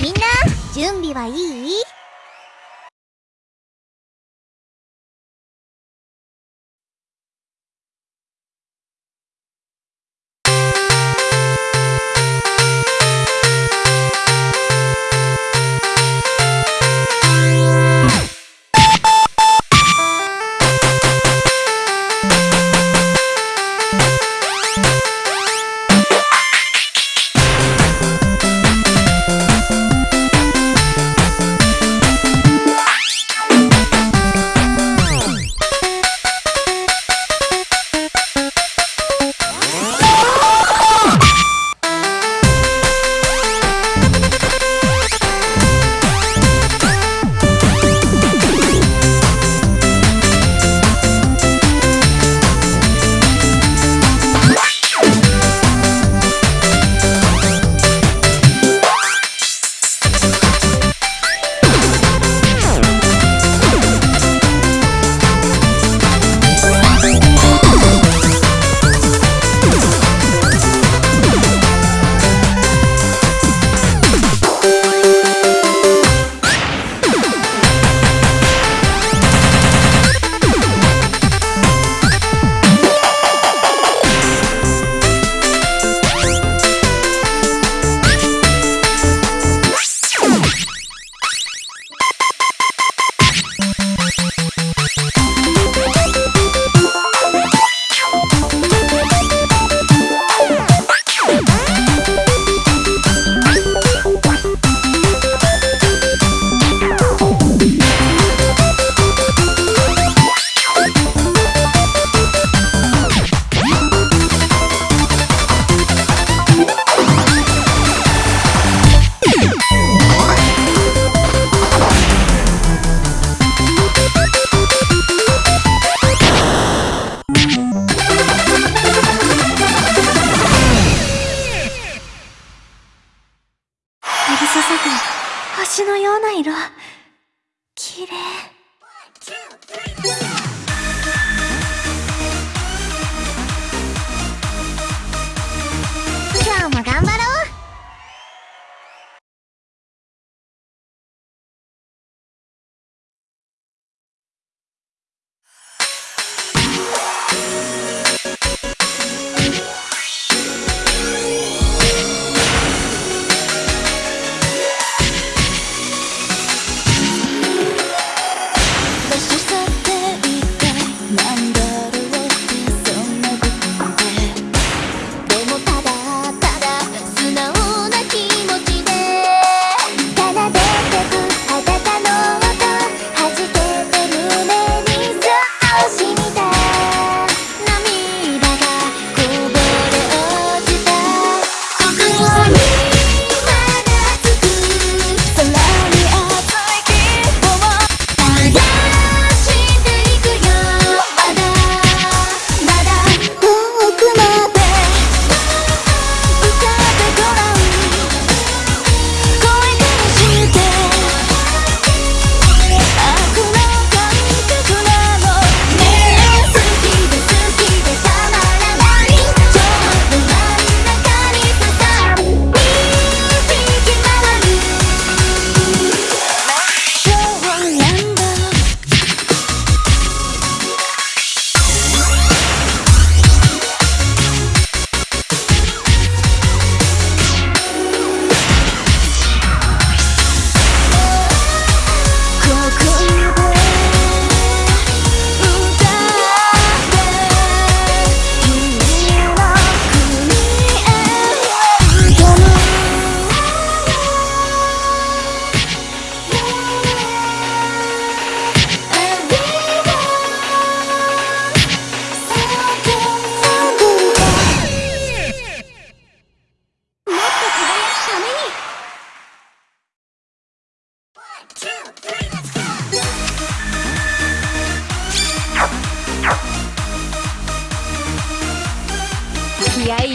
みんな準備はいい？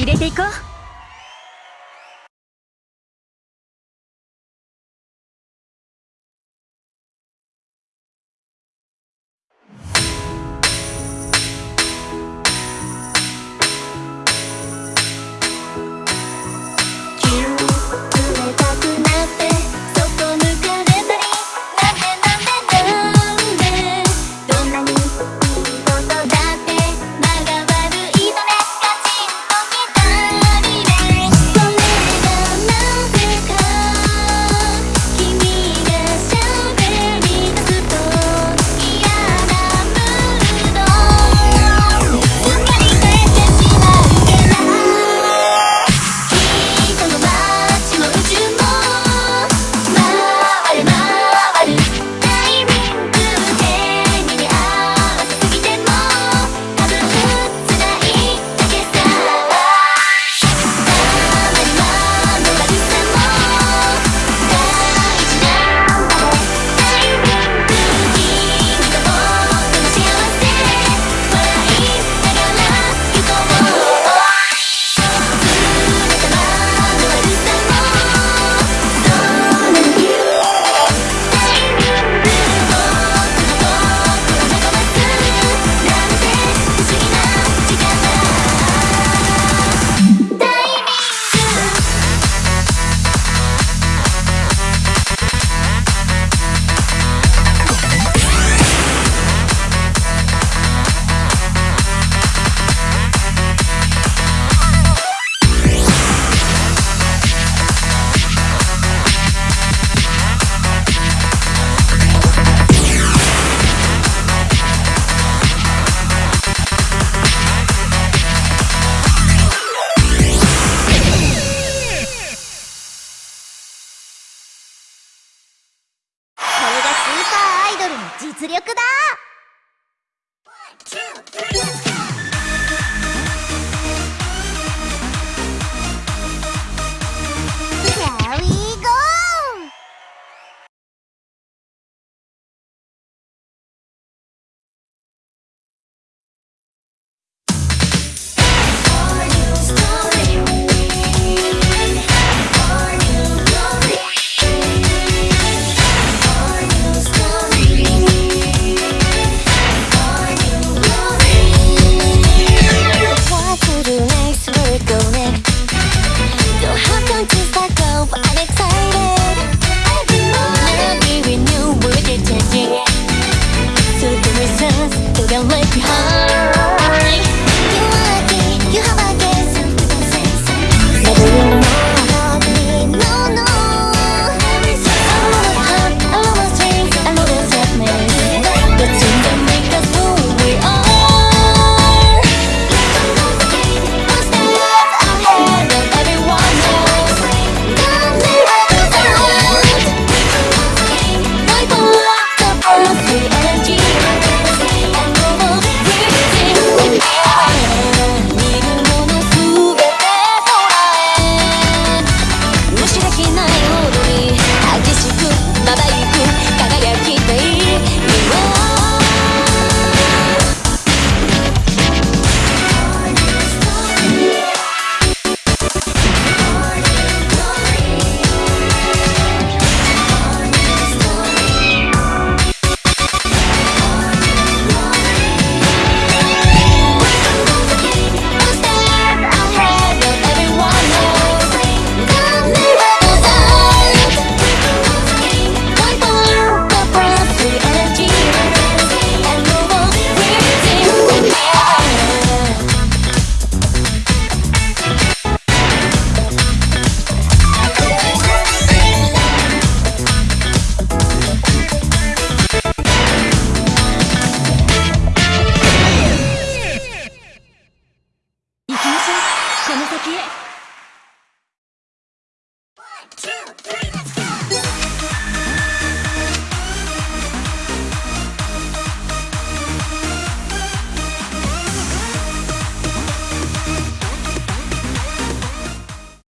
入れていこう。実力だ。こ